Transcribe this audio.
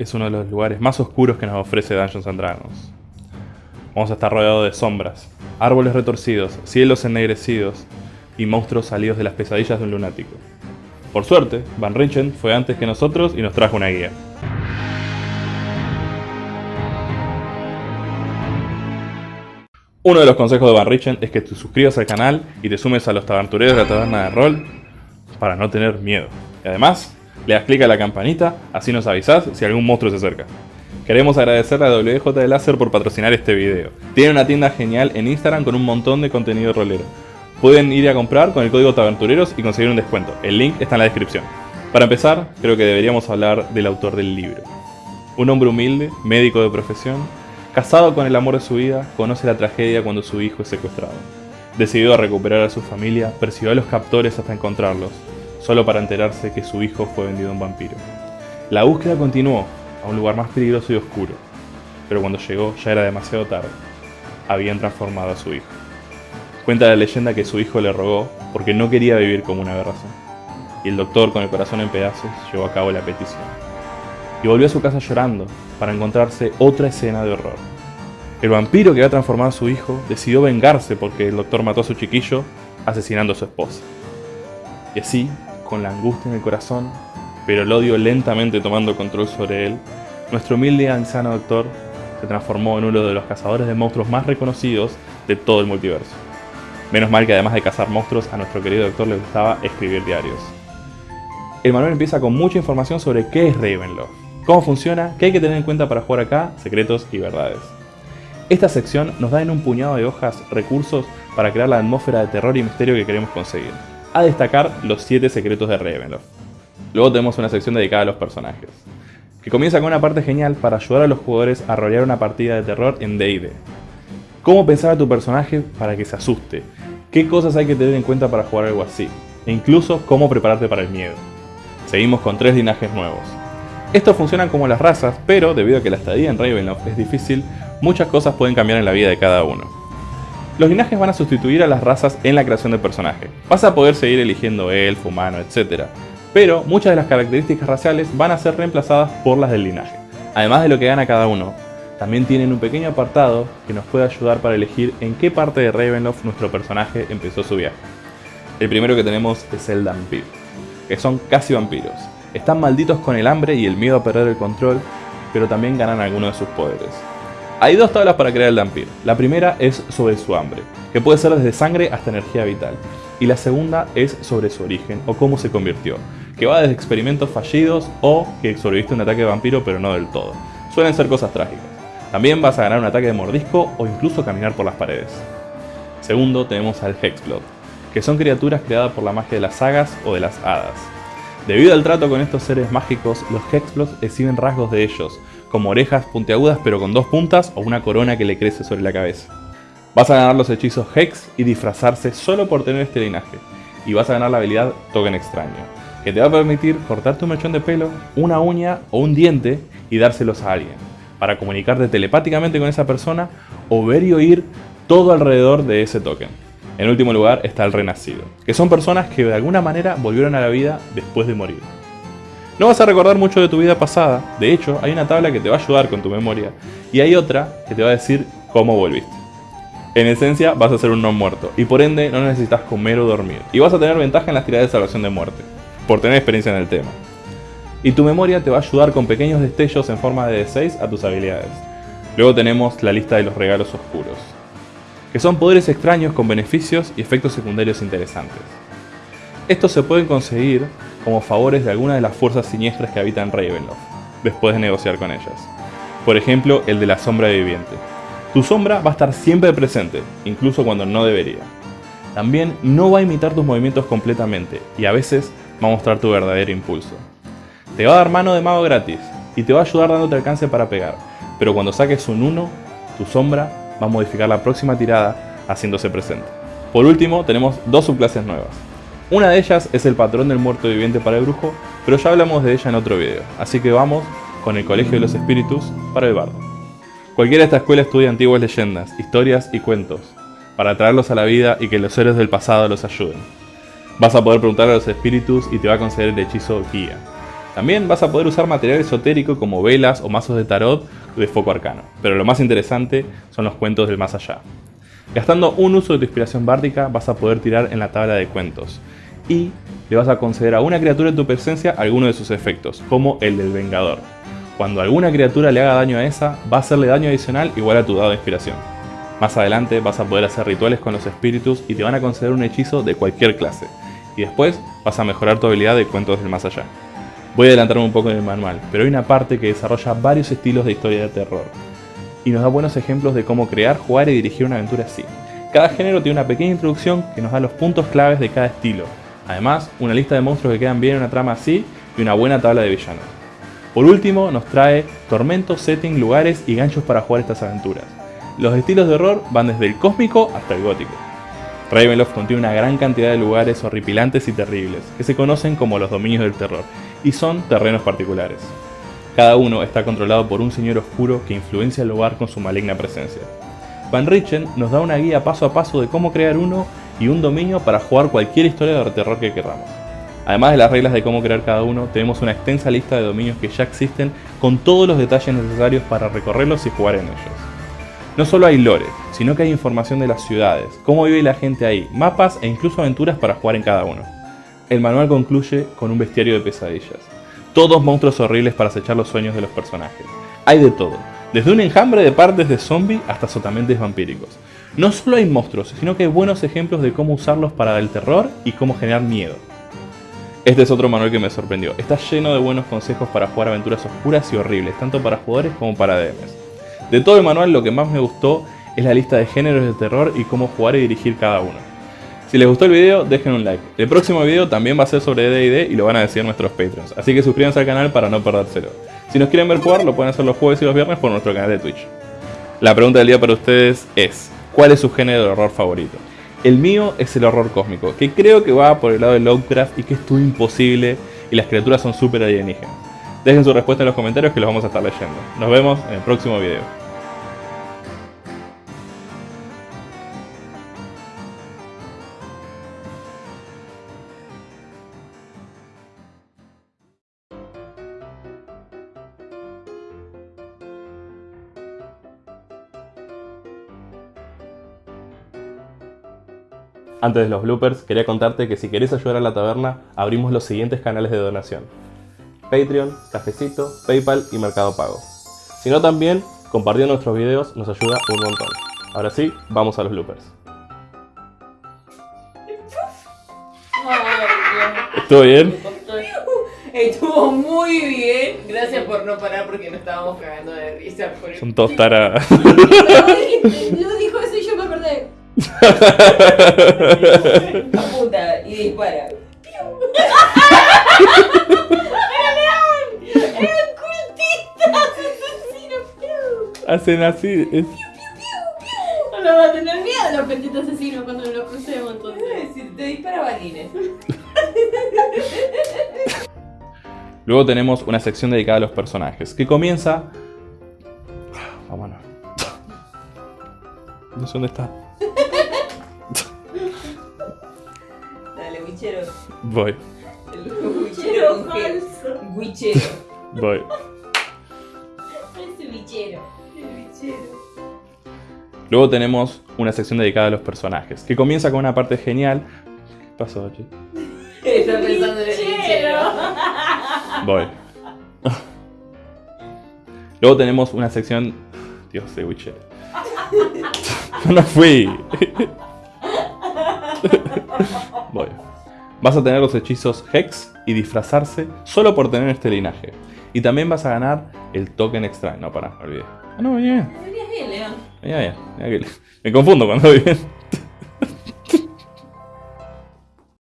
Es uno de los lugares más oscuros que nos ofrece Dungeons and Dragons. Vamos a estar rodeados de sombras, árboles retorcidos, cielos ennegrecidos y monstruos salidos de las pesadillas de un lunático. Por suerte, Van Richten fue antes que nosotros y nos trajo una guía. Uno de los consejos de Van Richten es que te suscribas al canal y te sumes a los tabertureros de la taberna de rol para no tener miedo. Y además, le das clic a la campanita, así nos avisás si algún monstruo se acerca. Queremos agradecerle a WJ de Láser por patrocinar este video. Tiene una tienda genial en Instagram con un montón de contenido rolero. Pueden ir a comprar con el código Tabertureros y conseguir un descuento. El link está en la descripción. Para empezar, creo que deberíamos hablar del autor del libro. Un hombre humilde, médico de profesión, Casado con el amor de su vida, conoce la tragedia cuando su hijo es secuestrado. Decidido a recuperar a su familia, persiguió a los captores hasta encontrarlos, solo para enterarse que su hijo fue vendido a un vampiro. La búsqueda continuó a un lugar más peligroso y oscuro, pero cuando llegó ya era demasiado tarde. Habían transformado a su hijo. Cuenta la leyenda que su hijo le rogó porque no quería vivir como una razón, y el doctor con el corazón en pedazos llevó a cabo la petición y volvió a su casa llorando para encontrarse otra escena de horror. El vampiro que había transformado a su hijo decidió vengarse porque el doctor mató a su chiquillo asesinando a su esposa. Y así, con la angustia en el corazón, pero el odio lentamente tomando control sobre él, nuestro humilde y anciano doctor se transformó en uno de los cazadores de monstruos más reconocidos de todo el multiverso. Menos mal que además de cazar monstruos, a nuestro querido doctor le gustaba escribir diarios. El manual empieza con mucha información sobre qué es Ravenloft, cómo funciona, qué hay que tener en cuenta para jugar acá, secretos y verdades. Esta sección nos da en un puñado de hojas recursos para crear la atmósfera de terror y misterio que queremos conseguir. A destacar los 7 secretos de Ravenloft. Luego tenemos una sección dedicada a los personajes, que comienza con una parte genial para ayudar a los jugadores a rolear una partida de terror en D&D. Cómo pensar a tu personaje para que se asuste, qué cosas hay que tener en cuenta para jugar algo así, e incluso cómo prepararte para el miedo. Seguimos con tres linajes nuevos, estos funcionan como las razas, pero debido a que la estadía en Ravenloft es difícil, muchas cosas pueden cambiar en la vida de cada uno. Los linajes van a sustituir a las razas en la creación del personaje. Vas a poder seguir eligiendo elfo, humano, etc. Pero muchas de las características raciales van a ser reemplazadas por las del linaje. Además de lo que gana cada uno, también tienen un pequeño apartado que nos puede ayudar para elegir en qué parte de Ravenloft nuestro personaje empezó su viaje. El primero que tenemos es el Dampir, que son casi vampiros. Están malditos con el hambre y el miedo a perder el control, pero también ganan algunos de sus poderes. Hay dos tablas para crear el Dampir. La primera es sobre su hambre, que puede ser desde sangre hasta energía vital. Y la segunda es sobre su origen o cómo se convirtió, que va desde experimentos fallidos o que sobreviviste un ataque de vampiro pero no del todo. Suelen ser cosas trágicas. También vas a ganar un ataque de mordisco o incluso caminar por las paredes. Segundo tenemos al Hexplot, que son criaturas creadas por la magia de las sagas o de las hadas. Debido al trato con estos seres mágicos, los Hexplots exhiben rasgos de ellos, como orejas puntiagudas pero con dos puntas o una corona que le crece sobre la cabeza. Vas a ganar los hechizos Hex y disfrazarse solo por tener este linaje, y vas a ganar la habilidad Token Extraño, que te va a permitir cortarte un mechón de pelo, una uña o un diente y dárselos a alguien, para comunicarte telepáticamente con esa persona o ver y oír todo alrededor de ese token. En último lugar está el renacido, que son personas que de alguna manera volvieron a la vida después de morir. No vas a recordar mucho de tu vida pasada, de hecho hay una tabla que te va a ayudar con tu memoria y hay otra que te va a decir cómo volviste. En esencia vas a ser un no muerto y por ende no necesitas comer o dormir y vas a tener ventaja en las tiradas de salvación de muerte, por tener experiencia en el tema. Y tu memoria te va a ayudar con pequeños destellos en forma de D6 a tus habilidades. Luego tenemos la lista de los regalos oscuros que son poderes extraños con beneficios y efectos secundarios interesantes. Estos se pueden conseguir como favores de alguna de las fuerzas siniestras que habitan Ravenloft, después de negociar con ellas. Por ejemplo, el de la sombra viviente. Tu sombra va a estar siempre presente, incluso cuando no debería. También no va a imitar tus movimientos completamente y a veces va a mostrar tu verdadero impulso. Te va a dar mano de mago gratis y te va a ayudar dándote alcance para pegar, pero cuando saques un 1, tu sombra va a modificar la próxima tirada haciéndose presente. Por último, tenemos dos subclases nuevas. Una de ellas es el patrón del muerto viviente para el brujo, pero ya hablamos de ella en otro video, así que vamos con el Colegio de los Espíritus para el bardo. Cualquiera de esta escuela estudia antiguas leyendas, historias y cuentos, para traerlos a la vida y que los héroes del pasado los ayuden. Vas a poder preguntar a los espíritus y te va a conceder el hechizo guía. También vas a poder usar material esotérico como velas o mazos de tarot de foco arcano, pero lo más interesante son los cuentos del más allá. Gastando un uso de tu inspiración bárdica vas a poder tirar en la tabla de cuentos y le vas a conceder a una criatura en tu presencia alguno de sus efectos, como el del Vengador. Cuando alguna criatura le haga daño a esa, va a hacerle daño adicional igual a tu dado de inspiración. Más adelante vas a poder hacer rituales con los espíritus y te van a conceder un hechizo de cualquier clase. Y después vas a mejorar tu habilidad de cuentos del más allá. Voy a adelantarme un poco en el manual, pero hay una parte que desarrolla varios estilos de historia de terror. Y nos da buenos ejemplos de cómo crear, jugar y dirigir una aventura así. Cada género tiene una pequeña introducción que nos da los puntos claves de cada estilo, Además, una lista de monstruos que quedan bien en una trama así y una buena tabla de villanos. Por último, nos trae tormentos, setting, lugares y ganchos para jugar estas aventuras. Los estilos de horror van desde el cósmico hasta el gótico. Ravenloft contiene una gran cantidad de lugares horripilantes y terribles, que se conocen como los dominios del terror, y son terrenos particulares. Cada uno está controlado por un señor oscuro que influencia el lugar con su maligna presencia. Van Richen nos da una guía paso a paso de cómo crear uno y un dominio para jugar cualquier historia de terror que queramos. Además de las reglas de cómo crear cada uno, tenemos una extensa lista de dominios que ya existen con todos los detalles necesarios para recorrerlos y jugar en ellos. No solo hay lore, sino que hay información de las ciudades, cómo vive la gente ahí, mapas e incluso aventuras para jugar en cada uno. El manual concluye con un bestiario de pesadillas. Todos monstruos horribles para acechar los sueños de los personajes. Hay de todo, desde un enjambre de partes de zombie hasta sotamentes vampíricos. No solo hay monstruos, sino que hay buenos ejemplos de cómo usarlos para el terror y cómo generar miedo. Este es otro manual que me sorprendió. Está lleno de buenos consejos para jugar aventuras oscuras y horribles, tanto para jugadores como para DMs. De todo el manual lo que más me gustó es la lista de géneros de terror y cómo jugar y dirigir cada uno. Si les gustó el video, dejen un like. El próximo video también va a ser sobre D&D y lo van a decir nuestros Patreons, así que suscríbanse al canal para no perdérselo. Si nos quieren ver jugar, lo pueden hacer los jueves y los viernes por nuestro canal de Twitch. La pregunta del día para ustedes es, ¿Cuál es su género de horror favorito? El mío es el horror cósmico, que creo que va por el lado de Lovecraft y que es todo imposible y las criaturas son súper alienígenas. Dejen su respuesta en los comentarios que los vamos a estar leyendo. Nos vemos en el próximo video. Antes de los bloopers, quería contarte que si querés ayudar a la taberna, abrimos los siguientes canales de donación. Patreon, Cafecito, Paypal y Mercado Pago. Si no también, compartiendo nuestros videos nos ayuda un montón. Ahora sí, vamos a los bloopers. ¿Estuvo bien? Estuvo muy bien. Gracias por no parar porque no estábamos cagando de risa. Por Son todos taradas. Lo dijo eso y dispara. ¡Era león! ¡Eran cultistas! ¡Asesinos! Hacen así. Es... No va a tener miedo los petitos asesinos cuando los crucemos entonces. Es decir, te dispara balines. Luego tenemos una sección dedicada a los personajes, que comienza... Vámonos. No sé dónde está. Dale, wichero. Voy, El wichero con G. Wichero. voy. Bichero. El wichero. Luego tenemos una sección dedicada a los personajes, que comienza con una parte genial. ¿Qué pasó, che? Está pensando en el wichero. Voy. Luego tenemos una sección... Dios de Witcher. No fui. Vas a tener los hechizos Hex y disfrazarse solo por tener este linaje. Y también vas a ganar el token extra. No, para, me olvidé. Ah, no, bien. Venías bien, León. Bien, bien. Mira que- Me confundo cuando voy bien.